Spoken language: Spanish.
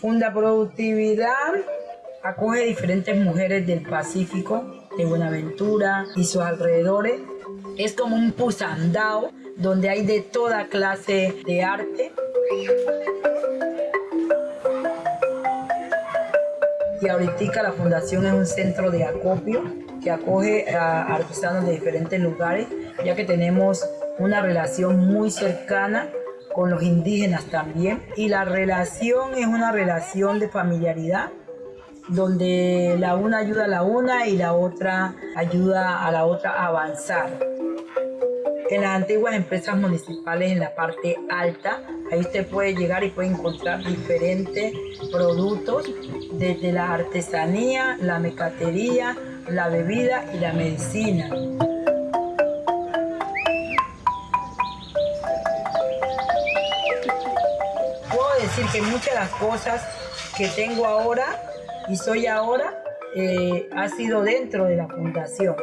Funda Productividad acoge diferentes mujeres del Pacífico, de Buenaventura y sus alrededores. Es como un pusandao donde hay de toda clase de arte. Y ahorita la fundación es un centro de acopio que acoge a artesanos de diferentes lugares, ya que tenemos una relación muy cercana con los indígenas también. Y la relación es una relación de familiaridad, donde la una ayuda a la una y la otra ayuda a la otra a avanzar. En las antiguas empresas municipales en la parte alta, ahí usted puede llegar y puede encontrar diferentes productos, desde la artesanía, la mecatería, la bebida y la medicina. Decir que muchas de las cosas que tengo ahora y soy ahora eh, ha sido dentro de la fundación.